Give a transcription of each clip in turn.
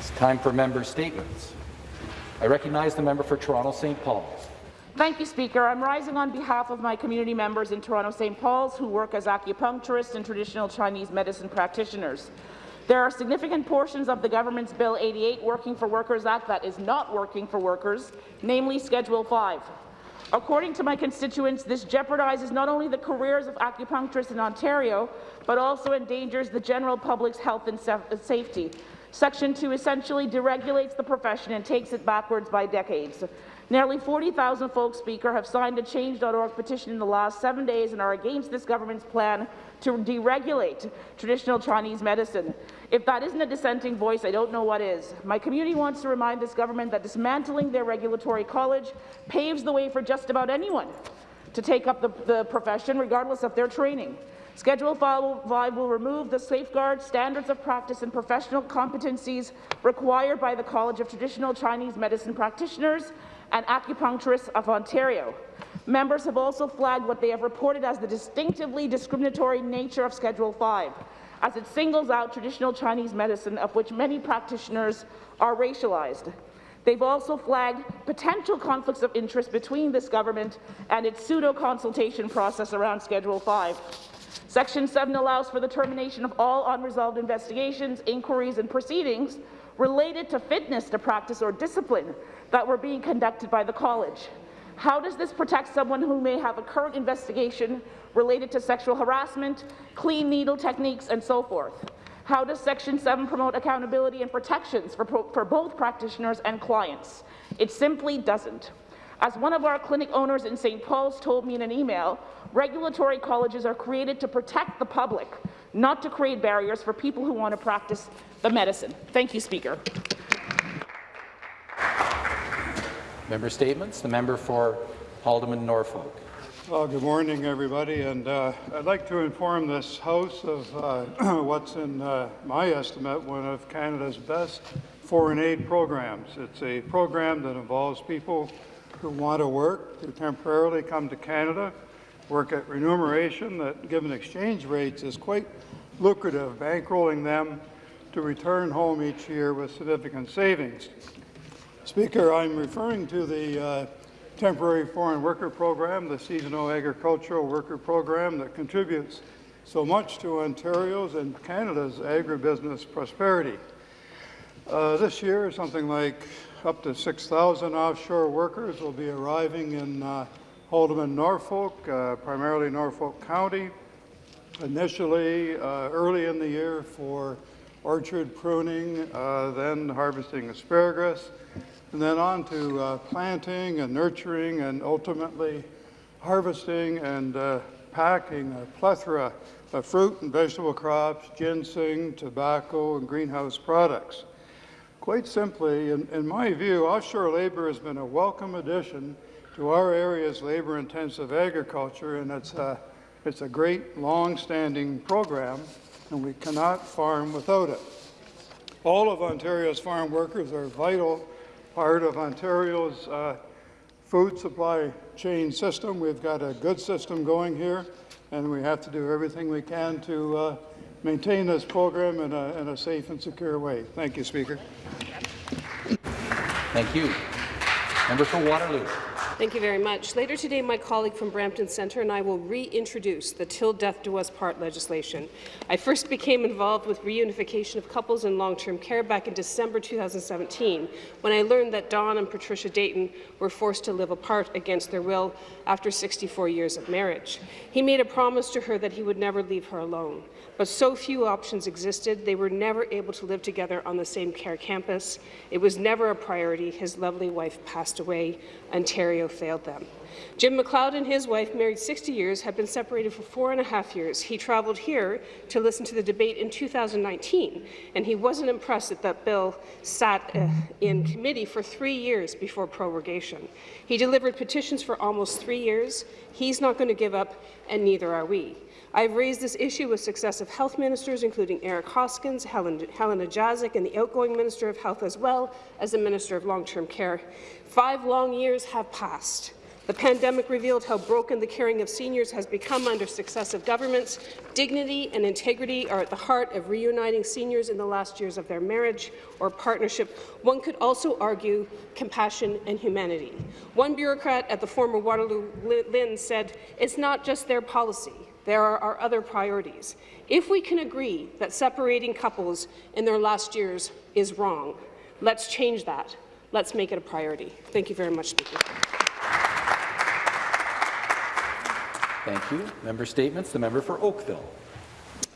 It's time for member statements. I recognize the member for Toronto St. Paul's. Thank you, Speaker. I'm rising on behalf of my community members in Toronto St. Paul's who work as acupuncturists and traditional Chinese medicine practitioners. There are significant portions of the government's Bill 88 Working for Workers Act that is not working for workers, namely Schedule 5. According to my constituents, this jeopardizes not only the careers of acupuncturists in Ontario, but also endangers the general public's health and safety. Section 2 essentially deregulates the profession and takes it backwards by decades. Nearly 40,000 folks, Speaker, have signed a Change.org petition in the last seven days and are against this government's plan to deregulate traditional Chinese medicine. If that isn't a dissenting voice, I don't know what is. My community wants to remind this government that dismantling their regulatory college paves the way for just about anyone to take up the, the profession, regardless of their training. Schedule 5 will remove the safeguards, standards of practice and professional competencies required by the College of Traditional Chinese Medicine Practitioners and Acupuncturists of Ontario. Members have also flagged what they have reported as the distinctively discriminatory nature of Schedule 5, as it singles out traditional Chinese medicine, of which many practitioners are racialized. They've also flagged potential conflicts of interest between this government and its pseudo-consultation process around Schedule 5. Section 7 allows for the termination of all unresolved investigations, inquiries and proceedings related to fitness to practice or discipline that were being conducted by the college. How does this protect someone who may have a current investigation related to sexual harassment, clean needle techniques, and so forth? How does Section 7 promote accountability and protections for, for both practitioners and clients? It simply doesn't. As one of our clinic owners in St. Paul's told me in an email, regulatory colleges are created to protect the public, not to create barriers for people who want to practice the medicine. Thank you, Speaker. Member statements. The member for Haldimand Norfolk. Well, good morning, everybody, and uh, I'd like to inform this House of uh, what's in uh, my estimate one of Canada's best foreign aid programs. It's a program that involves people who want to work to temporarily come to Canada, work at remuneration that, given exchange rates, is quite lucrative, bankrolling them to return home each year with significant savings. Speaker, I'm referring to the uh, temporary foreign worker program, the seasonal agricultural worker program that contributes so much to Ontario's and Canada's agribusiness prosperity. Uh, this year, something like up to 6,000 offshore workers will be arriving in uh, Haldimand, Norfolk, uh, primarily Norfolk County, initially uh, early in the year for orchard pruning, uh, then harvesting asparagus, and then on to uh, planting and nurturing and ultimately harvesting and packing a plethora of fruit and vegetable crops, ginseng, tobacco, and greenhouse products. Quite simply, in, in my view, offshore labour has been a welcome addition to our area's labour-intensive agriculture, and it's a, it's a great, long-standing program, and we cannot farm without it. All of Ontario's farm workers are a vital part of Ontario's uh, food supply chain system. We've got a good system going here, and we have to do everything we can to uh, maintain this program in a, in a safe and secure way. Thank you, Speaker. Thank you. Member for Waterloo. Thank you very much. Later today, my colleague from Brampton Centre and I will reintroduce the Till Death Do Us Part legislation. I first became involved with reunification of couples in long-term care back in December 2017, when I learned that Don and Patricia Dayton were forced to live apart against their will after 64 years of marriage. He made a promise to her that he would never leave her alone. But so few options existed, they were never able to live together on the same care campus. It was never a priority. His lovely wife passed away. Ontario failed them. Jim McLeod and his wife, married 60 years, have been separated for four and a half years. He travelled here to listen to the debate in 2019, and he wasn't impressed that that bill sat uh, in committee for three years before prorogation. He delivered petitions for almost three years. He's not going to give up, and neither are we. I've raised this issue with successive health ministers, including Eric Hoskins, Helen, Helena Jaczek, and the outgoing Minister of Health, as well as the Minister of Long-Term Care. Five long years have passed. The pandemic revealed how broken the caring of seniors has become under successive governments. Dignity and integrity are at the heart of reuniting seniors in the last years of their marriage or partnership. One could also argue compassion and humanity. One bureaucrat at the former Waterloo LHIN said, it's not just their policy, there are our other priorities. If we can agree that separating couples in their last years is wrong, let's change that. Let's make it a priority. Thank you very much, Speaker. Thank you. Member statements. The member for Oakville.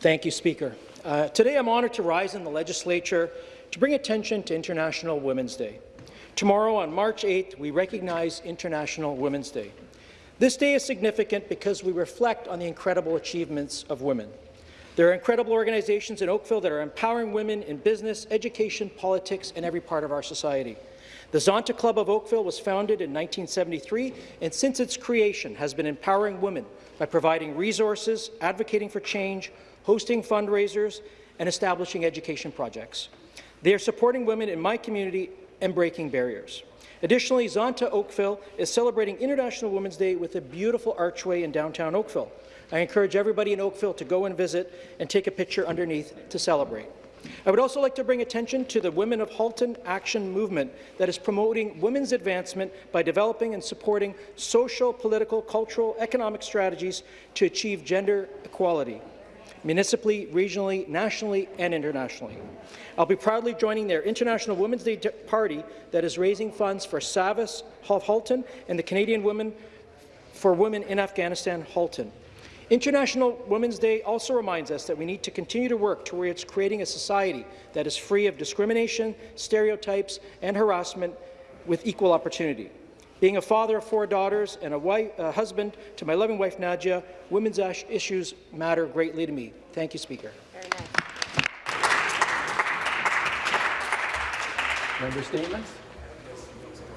Thank you, Speaker. Uh, today I'm honoured to rise in the legislature to bring attention to International Women's Day. Tomorrow, on March 8th, we recognize International Women's Day. This day is significant because we reflect on the incredible achievements of women. There are incredible organizations in Oakville that are empowering women in business, education, politics, and every part of our society. The Zonta Club of Oakville was founded in 1973 and since its creation has been empowering women by providing resources, advocating for change, hosting fundraisers, and establishing education projects. They are supporting women in my community and breaking barriers. Additionally, Zonta Oakville is celebrating International Women's Day with a beautiful archway in downtown Oakville. I encourage everybody in Oakville to go and visit and take a picture underneath to celebrate. I would also like to bring attention to the Women of Halton Action movement that is promoting women's advancement by developing and supporting social, political, cultural, economic strategies to achieve gender equality municipally, regionally, nationally, and internationally. I'll be proudly joining their International Women's Day party that is raising funds for SAVIS Halton and the Canadian Women for Women in Afghanistan Halton. International Women's Day also reminds us that we need to continue to work towards creating a society that is free of discrimination, stereotypes, and harassment with equal opportunity. Being a father of four daughters and a, wife, a husband to my loving wife, Nadia, women's issues matter greatly to me. Thank you, Speaker. Member statements.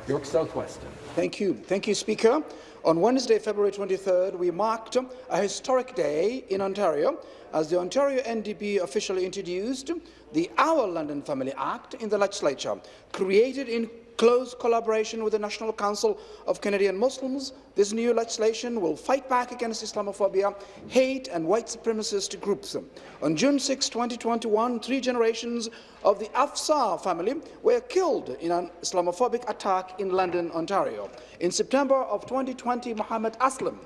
York South-Weston. Thank you. Thank you, Speaker. On Wednesday, February 23rd, we marked a historic day in Ontario as the Ontario NDP officially introduced the Our London Family Act in the legislature, created in close collaboration with the National Council of Canadian Muslims, this new legislation will fight back against Islamophobia, hate and white supremacist groups. On June 6, 2021, three generations of the Afzaal family were killed in an Islamophobic attack in London, Ontario. In September of 2020, Mohammed Aslim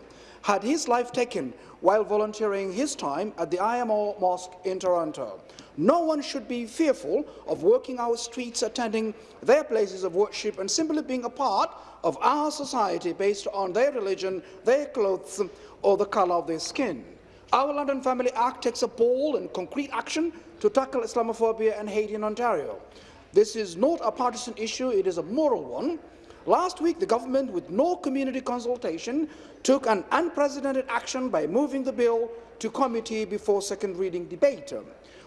had his life taken while volunteering his time at the IMO Mosque in Toronto. No one should be fearful of working our streets, attending their places of worship, and simply being a part of our society based on their religion, their clothes, or the colour of their skin. Our London Family Act takes a bold and concrete action to tackle Islamophobia and hate in Ontario. This is not a partisan issue, it is a moral one. Last week, the government, with no community consultation, took an unprecedented action by moving the bill to committee before second reading debate.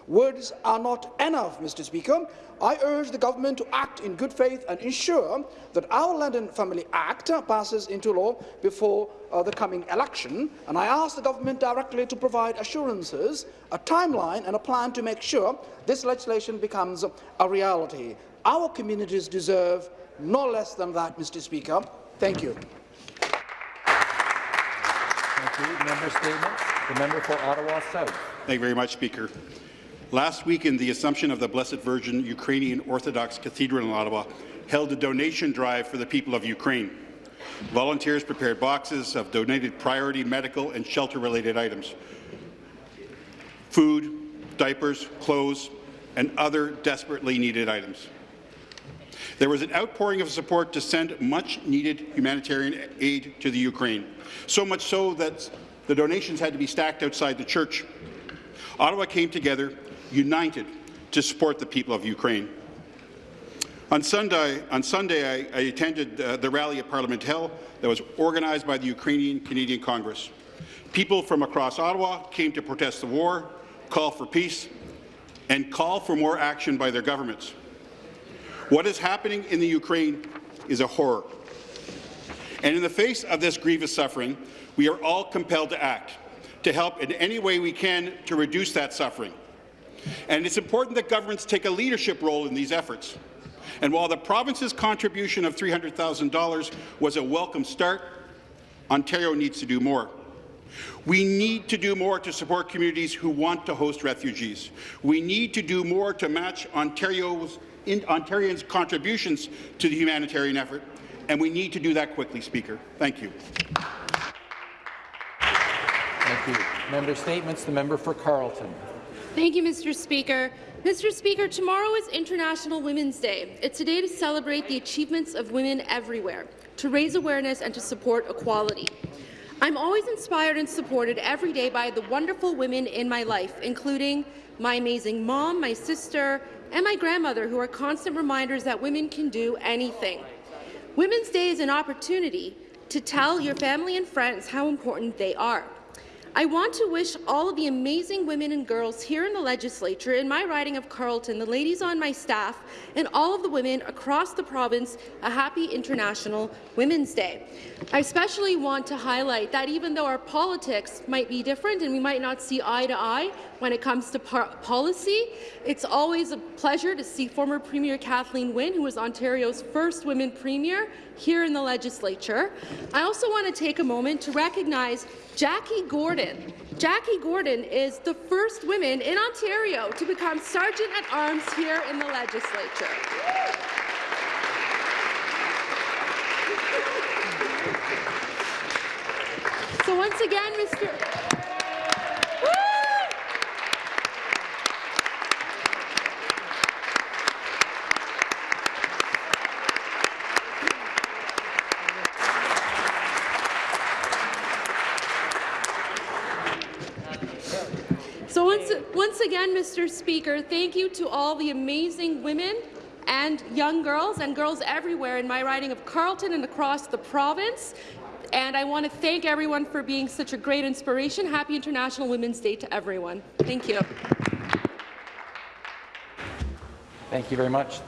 Words are not enough, Mr. Speaker. I urge the government to act in good faith and ensure that our London Family Act passes into law before uh, the coming election. And I ask the government directly to provide assurances, a timeline and a plan to make sure this legislation becomes a reality. Our communities deserve no less than that, Mr. Speaker. Thank you. Thank you. Member statements. The member for Ottawa South. Thank you very much, Speaker. Last week, in the Assumption of the Blessed Virgin Ukrainian Orthodox Cathedral in Ottawa, held a donation drive for the people of Ukraine. Volunteers prepared boxes of donated priority medical and shelter-related items, food, diapers, clothes, and other desperately needed items. There was an outpouring of support to send much-needed humanitarian aid to the Ukraine, so much so that the donations had to be stacked outside the church. Ottawa came together united to support the people of Ukraine. On Sunday, on Sunday I, I attended uh, the rally at Parliament Hill that was organized by the Ukrainian Canadian Congress. People from across Ottawa came to protest the war, call for peace, and call for more action by their governments. What is happening in the Ukraine is a horror. And in the face of this grievous suffering, we are all compelled to act, to help in any way we can to reduce that suffering. And it's important that governments take a leadership role in these efforts. And while the province's contribution of $300,000 was a welcome start, Ontario needs to do more. We need to do more to support communities who want to host refugees. We need to do more to match Ontario's, in, Ontarians' contributions to the humanitarian effort, and we need to do that quickly, Speaker. Thank you. Thank you. Member statements. The member for Carleton. Thank you, Mr. Speaker. Mr. Speaker, tomorrow is International Women's Day. It's a day to celebrate the achievements of women everywhere, to raise awareness and to support equality. I'm always inspired and supported every day by the wonderful women in my life, including my amazing mom, my sister, and my grandmother, who are constant reminders that women can do anything. Women's Day is an opportunity to tell your family and friends how important they are. I want to wish all of the amazing women and girls here in the legislature, in my riding of Carleton, the ladies on my staff, and all of the women across the province a happy International Women's Day. I especially want to highlight that even though our politics might be different and we might not see eye to eye when it comes to policy, it's always a pleasure to see former Premier Kathleen Wynne, who was Ontario's first women premier, here in the legislature. I also want to take a moment to recognize Jackie Gordon. Jackie Gordon is the first woman in Ontario to become Sergeant at Arms here in the legislature. So once again, Mr. So once, once again, Mr. Speaker, thank you to all the amazing women and young girls and girls everywhere in my riding of Carleton and across the province. And I want to thank everyone for being such a great inspiration. Happy International Women's Day to everyone. Thank you. Thank you very much.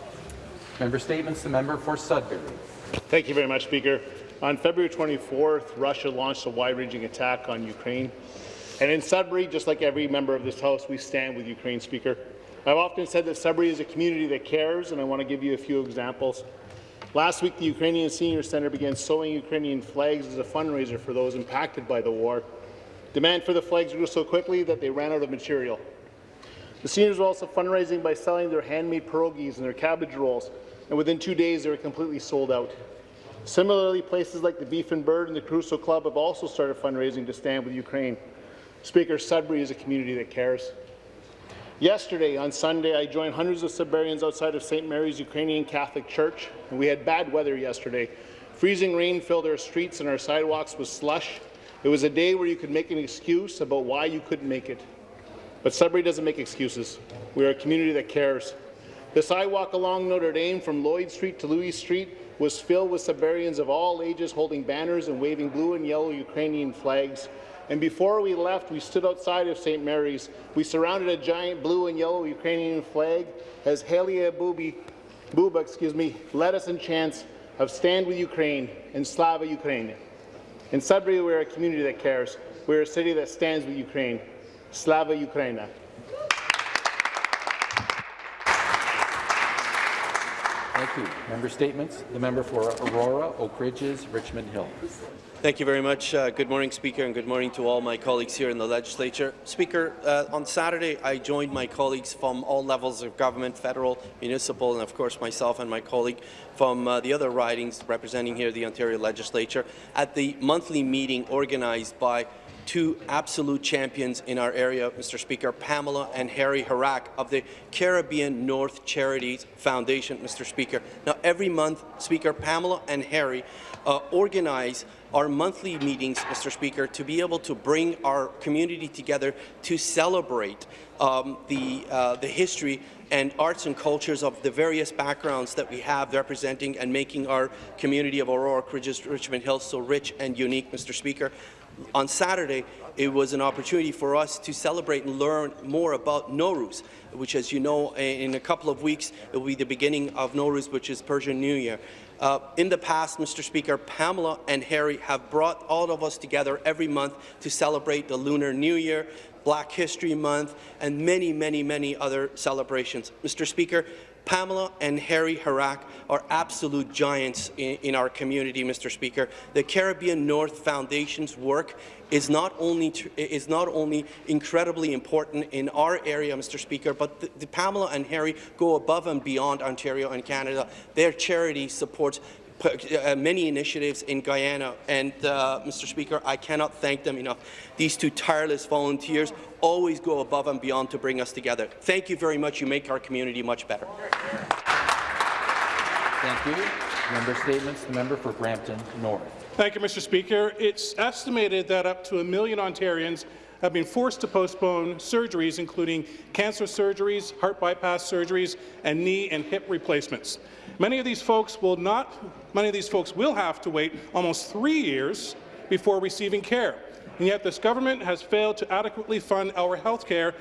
Member statements. The member for Sudbury. Thank you very much, Speaker. On February 24th, Russia launched a wide-ranging attack on Ukraine. And in Sudbury, just like every member of this House, we stand with Ukraine, Speaker. I've often said that Sudbury is a community that cares, and I want to give you a few examples. Last week, the Ukrainian Senior Centre began sewing Ukrainian flags as a fundraiser for those impacted by the war. Demand for the flags grew so quickly that they ran out of material. The seniors were also fundraising by selling their handmade pierogies and their cabbage rolls, and within two days they were completely sold out. Similarly, places like the Beef and Bird and the Caruso Club have also started fundraising to stand with Ukraine. Speaker, Sudbury is a community that cares. Yesterday, on Sunday, I joined hundreds of Sudburyans outside of St. Mary's Ukrainian Catholic Church, and we had bad weather yesterday. Freezing rain filled our streets and our sidewalks with slush. It was a day where you could make an excuse about why you couldn't make it. But Sudbury doesn't make excuses. We are a community that cares. The sidewalk along Notre Dame from Lloyd Street to Louis Street was filled with Sudburyans of all ages holding banners and waving blue and yellow Ukrainian flags. And before we left, we stood outside of St. Mary's. We surrounded a giant blue and yellow Ukrainian flag as Halia Buba excuse me, led us in chants of Stand with Ukraine and Slava Ukraine. In Sudbury, we're a community that cares. We're a city that stands with Ukraine. Slava Ukraina. Thank you. Member statements. The member for Aurora, Oak Ridges, Richmond Hill. Thank you very much. Uh, good morning, Speaker, and good morning to all my colleagues here in the Legislature. Speaker, uh, on Saturday I joined my colleagues from all levels of government, federal, municipal, and of course myself and my colleague from uh, the other ridings representing here the Ontario Legislature at the monthly meeting organized by two absolute champions in our area, Mr. Speaker, Pamela and Harry Harak of the Caribbean North Charities Foundation, Mr. Speaker. Now, every month, Speaker, Pamela and Harry uh, organize our monthly meetings, Mr. Speaker, to be able to bring our community together to celebrate um, the, uh, the history and arts and cultures of the various backgrounds that we have representing and making our community of Aurora, Richmond Hill so rich and unique, Mr. Speaker on Saturday, it was an opportunity for us to celebrate and learn more about Nowruz, which, as you know, in a couple of weeks, it will be the beginning of Nowruz, which is Persian New Year. Uh, in the past, Mr. Speaker, Pamela and Harry have brought all of us together every month to celebrate the Lunar New Year, Black History Month, and many, many, many other celebrations. Mr. Speaker, Pamela and Harry Harak are absolute giants in, in our community, Mr. Speaker. The Caribbean North Foundation's work is not only is not only incredibly important in our area, Mr. Speaker, but the, the Pamela and Harry go above and beyond Ontario and Canada. Their charity supports many initiatives in Guyana, and uh, Mr. Speaker, I cannot thank them enough. These two tireless volunteers always go above and beyond to bring us together. Thank you very much. You make our community much better. Thank you. Member statements. The member for Brampton North. Thank you, Mr. Speaker. It's estimated that up to a million Ontarians have been forced to postpone surgeries, including cancer surgeries, heart bypass surgeries, and knee and hip replacements. Many of these folks will not. Many of these folks will have to wait almost three years before receiving care, and yet this government has failed to adequately fund our health care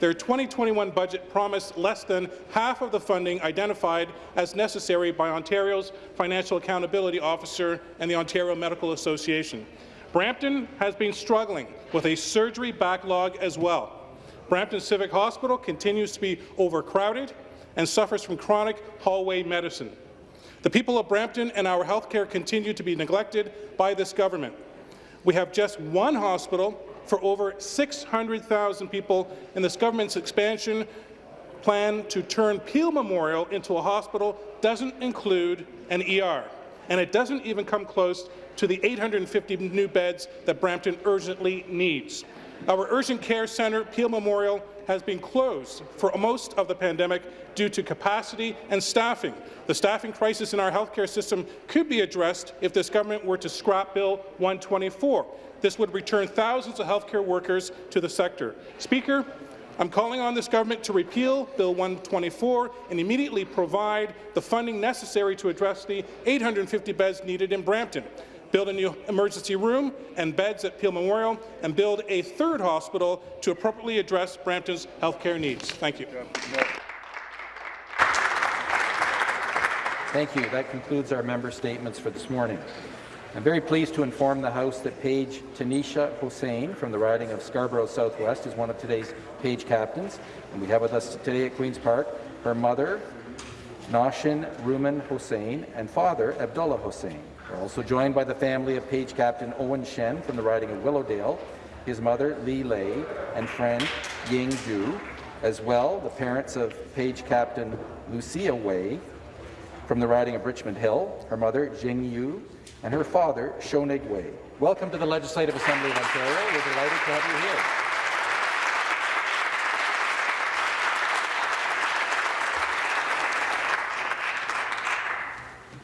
their 2021 budget promised less than half of the funding identified as necessary by Ontario's Financial Accountability Officer and the Ontario Medical Association. Brampton has been struggling with a surgery backlog as well. Brampton Civic Hospital continues to be overcrowded and suffers from chronic hallway medicine. The people of Brampton and our health care continue to be neglected by this government. We have just one hospital for over 600,000 people, and this government's expansion plan to turn Peel Memorial into a hospital doesn't include an ER, and it doesn't even come close to the 850 new beds that Brampton urgently needs. Our urgent care centre, Peel Memorial, has been closed for most of the pandemic due to capacity and staffing. The staffing crisis in our healthcare system could be addressed if this government were to scrap Bill 124. This would return thousands of healthcare workers to the sector. Speaker, I'm calling on this government to repeal Bill 124 and immediately provide the funding necessary to address the 850 beds needed in Brampton build a new emergency room and beds at Peel Memorial, and build a third hospital to appropriately address Brampton's healthcare needs. Thank you. Thank you. That concludes our member statements for this morning. I'm very pleased to inform the House that Page Tanisha Hossain from the riding of Scarborough Southwest is one of today's Page captains, and we have with us today at Queen's Park her mother, Nashin Ruman Hossain, and father, Abdullah Hossain. We're also joined by the family of Page Captain Owen Shen from the riding of Willowdale, his mother Li Lei, and friend Ying Zhu. As well, the parents of Page Captain Lucia Wei from the riding of Richmond Hill, her mother Jing Yu, and her father Shonig Wei. Welcome to the Legislative Assembly of Ontario. We're delighted to have you here.